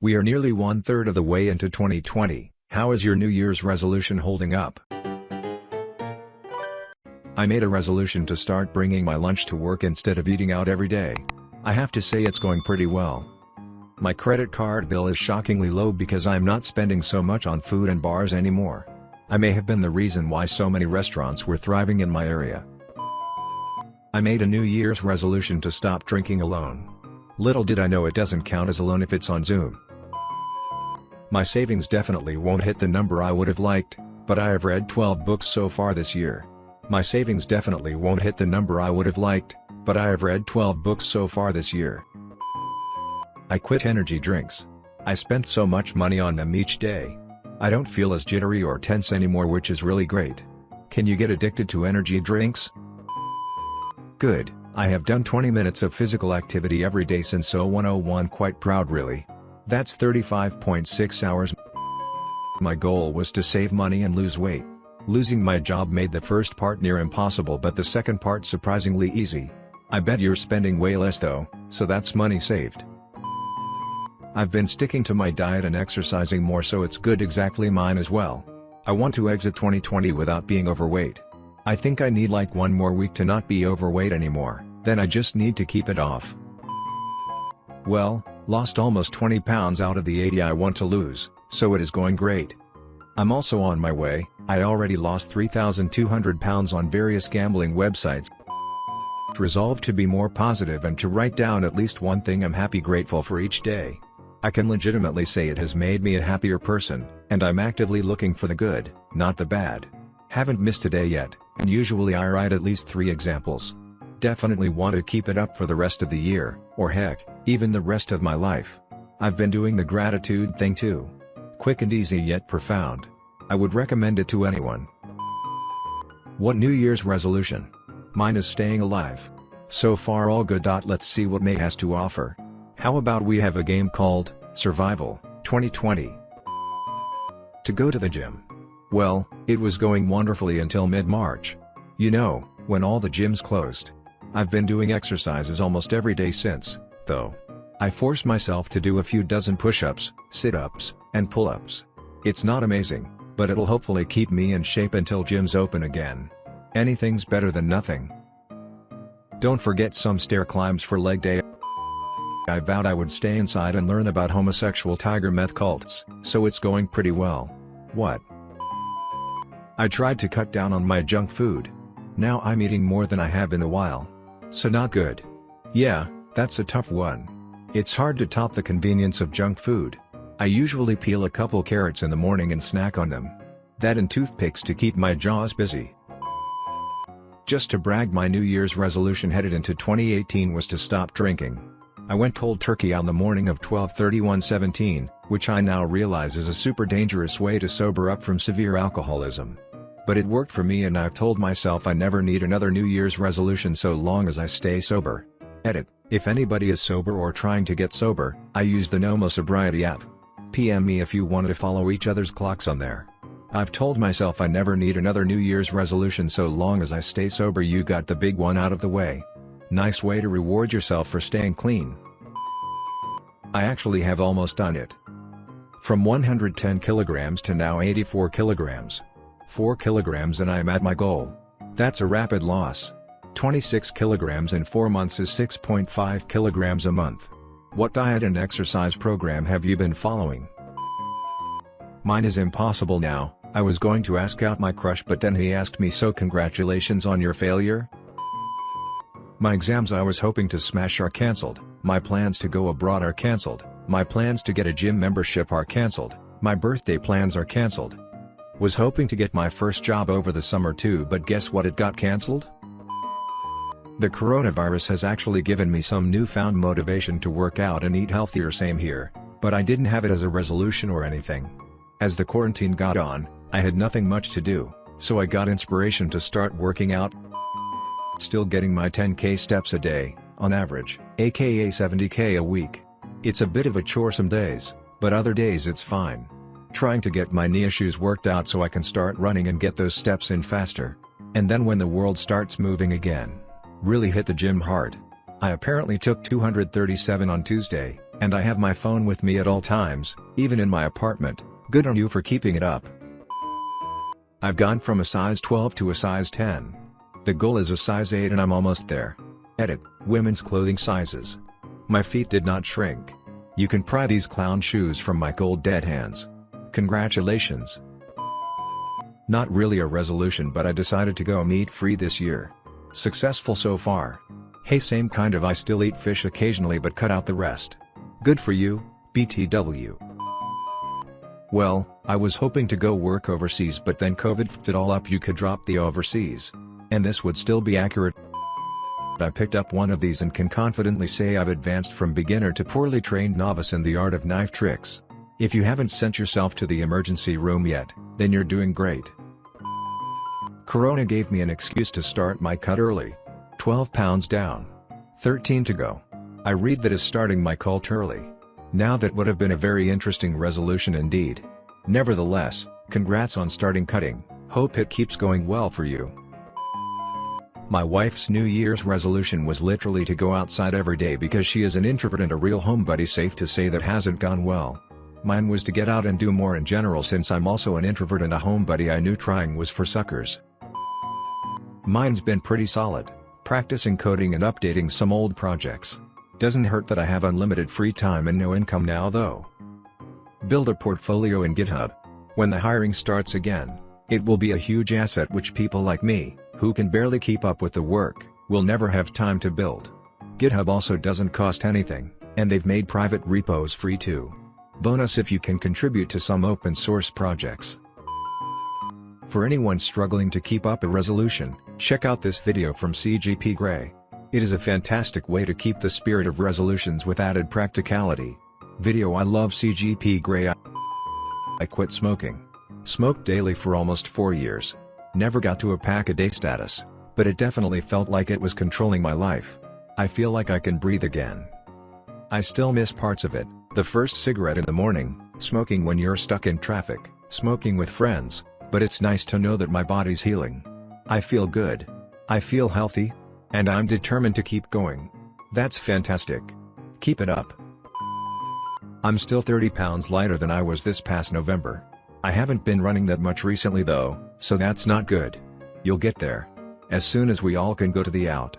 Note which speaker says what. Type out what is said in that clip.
Speaker 1: We are nearly one third of the way into 2020, how is your New Year's resolution holding up? I made a resolution to start bringing my lunch to work instead of eating out every day. I have to say it's going pretty well. My credit card bill is shockingly low because I'm not spending so much on food and bars anymore. I may have been the reason why so many restaurants were thriving in my area. I made a New Year's resolution to stop drinking alone. Little did I know it doesn't count as alone if it's on Zoom. My savings definitely won't hit the number I would have liked, but I have read 12 books so far this year. My savings definitely won't hit the number I would have liked, but I have read 12 books so far this year. I quit energy drinks. I spent so much money on them each day. I don't feel as jittery or tense anymore which is really great. Can you get addicted to energy drinks? Good, I have done 20 minutes of physical activity every day since 0101 quite proud really. That's 35.6 hours. My goal was to save money and lose weight. Losing my job made the first part near impossible but the second part surprisingly easy. I bet you're spending way less though, so that's money saved. I've been sticking to my diet and exercising more so it's good exactly mine as well. I want to exit 2020 without being overweight. I think I need like one more week to not be overweight anymore, then I just need to keep it off. Well, lost almost 20 pounds out of the 80 I want to lose, so it is going great. I'm also on my way, I already lost 3,200 pounds on various gambling websites. Resolved to be more positive and to write down at least one thing I'm happy grateful for each day. I can legitimately say it has made me a happier person, and I'm actively looking for the good, not the bad. Haven't missed a day yet, and usually I write at least three examples. Definitely want to keep it up for the rest of the year, or heck, even the rest of my life. I've been doing the gratitude thing too. Quick and easy yet profound. I would recommend it to anyone. What New Year's resolution? Mine is staying alive. So far all good. Let's see what May has to offer. How about we have a game called Survival 2020? To go to the gym. Well, it was going wonderfully until mid-March. You know, when all the gyms closed. I've been doing exercises almost every day since, though. I force myself to do a few dozen push-ups, sit-ups, and pull-ups. It's not amazing, but it'll hopefully keep me in shape until gyms open again. Anything's better than nothing. Don't forget some stair climbs for leg day. I vowed I would stay inside and learn about homosexual tiger meth cults, so it's going pretty well. What? I tried to cut down on my junk food. Now I'm eating more than I have in a while. So not good. Yeah, that's a tough one. It's hard to top the convenience of junk food. I usually peel a couple carrots in the morning and snack on them. That and toothpicks to keep my jaws busy. Just to brag my New Year's resolution headed into 2018 was to stop drinking. I went cold turkey on the morning of 12-31-17, which I now realize is a super dangerous way to sober up from severe alcoholism. But it worked for me and I've told myself I never need another New Year's resolution so long as I stay sober. Edit, if anybody is sober or trying to get sober, I use the Nomo Sobriety app. PM me if you want to follow each other's clocks on there. I've told myself I never need another New Year's resolution so long as I stay sober you got the big one out of the way. Nice way to reward yourself for staying clean. I actually have almost done it. From 110 kilograms to now 84 kilograms. 4 kilograms and I am at my goal. That's a rapid loss. 26 kilograms in 4 months is 6.5 kilograms a month. What diet and exercise program have you been following? Mine is impossible now, I was going to ask out my crush but then he asked me so congratulations on your failure? My exams I was hoping to smash are cancelled, my plans to go abroad are cancelled, my plans to get a gym membership are cancelled, my birthday plans are cancelled, was hoping to get my first job over the summer too but guess what it got cancelled? The coronavirus has actually given me some newfound motivation to work out and eat healthier same here, but I didn't have it as a resolution or anything. As the quarantine got on, I had nothing much to do, so I got inspiration to start working out. Still getting my 10k steps a day, on average, aka 70k a week. It's a bit of a chore some days, but other days it's fine. Trying to get my knee issues worked out so I can start running and get those steps in faster. And then when the world starts moving again. Really hit the gym hard. I apparently took 237 on Tuesday, And I have my phone with me at all times, even in my apartment, good on you for keeping it up. I've gone from a size 12 to a size 10. The goal is a size 8 and I'm almost there. Edit, women's clothing sizes. My feet did not shrink. You can pry these clown shoes from my cold dead hands. Congratulations. Not really a resolution but I decided to go meat free this year. Successful so far. Hey same kind of I still eat fish occasionally but cut out the rest. Good for you, BTW. Well, I was hoping to go work overseas but then COVID f***ed it all up you could drop the overseas. And this would still be accurate. I picked up one of these and can confidently say I've advanced from beginner to poorly trained novice in the art of knife tricks. If you haven't sent yourself to the emergency room yet, then you're doing great. Corona gave me an excuse to start my cut early. 12 pounds down. 13 to go. I read that is starting my cult early. Now that would have been a very interesting resolution indeed. Nevertheless, congrats on starting cutting, hope it keeps going well for you. My wife's New Year's resolution was literally to go outside every day because she is an introvert and a real homebody safe to say that hasn't gone well. Mine was to get out and do more in general since I'm also an introvert and a homebody I knew trying was for suckers. Mine's been pretty solid, practicing coding and updating some old projects. Doesn't hurt that I have unlimited free time and no income now though. Build a portfolio in GitHub. When the hiring starts again, it will be a huge asset which people like me, who can barely keep up with the work, will never have time to build. GitHub also doesn't cost anything, and they've made private repos free too. Bonus if you can contribute to some open source projects. For anyone struggling to keep up a resolution, check out this video from CGP Grey. It is a fantastic way to keep the spirit of resolutions with added practicality. Video I love CGP Grey I quit smoking. Smoked daily for almost 4 years. Never got to a pack a day status, but it definitely felt like it was controlling my life. I feel like I can breathe again. I still miss parts of it, the first cigarette in the morning, smoking when you're stuck in traffic, smoking with friends, but it's nice to know that my body's healing. I feel good. I feel healthy, and I'm determined to keep going. That's fantastic. Keep it up. I'm still 30 pounds lighter than I was this past November. I haven't been running that much recently though, so that's not good. You'll get there. As soon as we all can go to the out.